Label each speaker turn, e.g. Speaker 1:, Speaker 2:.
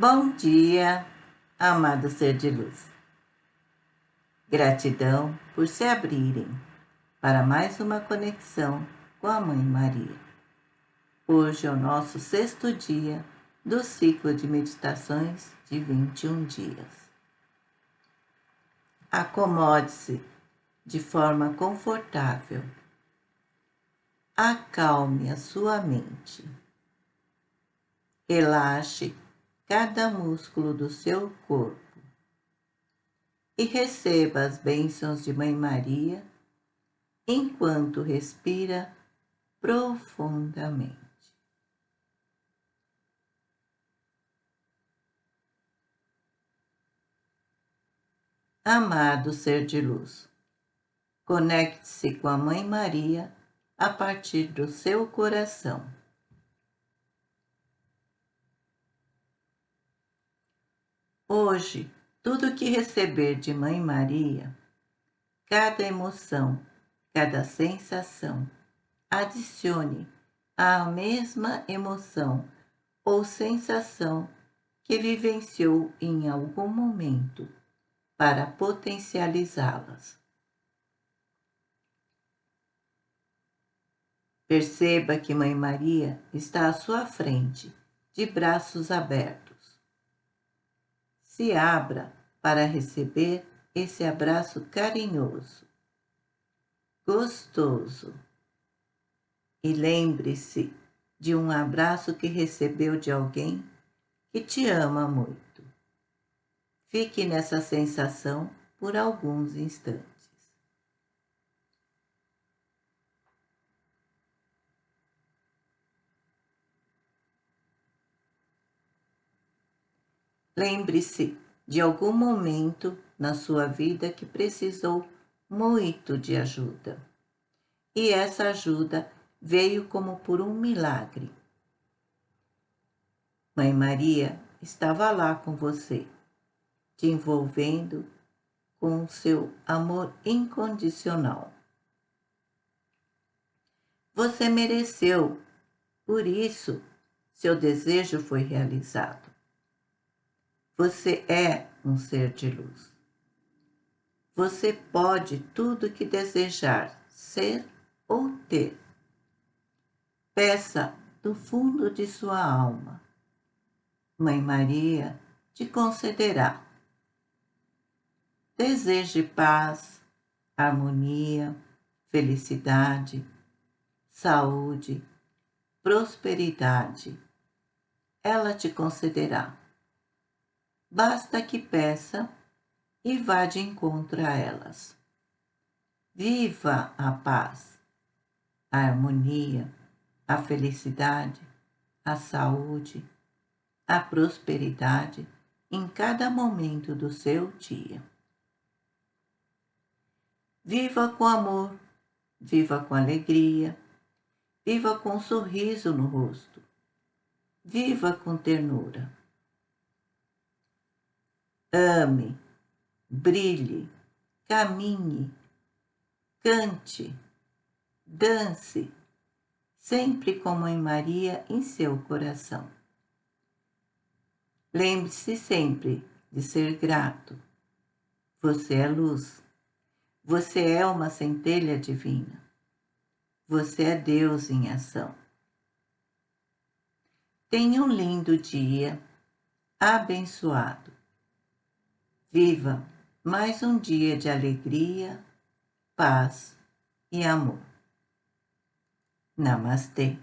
Speaker 1: Bom dia, amado ser de luz. Gratidão por se abrirem para mais uma conexão com a Mãe Maria. Hoje é o nosso sexto dia do ciclo de meditações de 21 dias. Acomode-se de forma confortável. Acalme a sua mente. Relaxe cada músculo do seu corpo e receba as bênçãos de Mãe Maria enquanto respira profundamente. Amado ser de luz, conecte-se com a Mãe Maria a partir do seu coração. Hoje, tudo que receber de Mãe Maria, cada emoção, cada sensação, adicione à mesma emoção ou sensação que vivenciou em algum momento para potencializá-las. Perceba que Mãe Maria está à sua frente, de braços abertos se abra para receber esse abraço carinhoso, gostoso. E lembre-se de um abraço que recebeu de alguém que te ama muito. Fique nessa sensação por alguns instantes. Lembre-se de algum momento na sua vida que precisou muito de ajuda. E essa ajuda veio como por um milagre. Mãe Maria estava lá com você, te envolvendo com seu amor incondicional. Você mereceu, por isso seu desejo foi realizado. Você é um ser de luz. Você pode tudo que desejar ser ou ter. Peça do fundo de sua alma. Mãe Maria te concederá. Deseje paz, harmonia, felicidade, saúde, prosperidade. Ela te concederá basta que peça e vá de encontro a elas. Viva a paz, a harmonia, a felicidade, a saúde, a prosperidade em cada momento do seu dia. Viva com amor, viva com alegria, viva com um sorriso no rosto, viva com ternura ame, brilhe, caminhe, cante, dance, sempre com Mãe Maria em seu coração. Lembre-se sempre de ser grato. Você é luz. Você é uma centelha divina. Você é Deus em ação. Tenha um lindo dia, abençoado. Viva mais um dia de alegria, paz e amor. Namastê.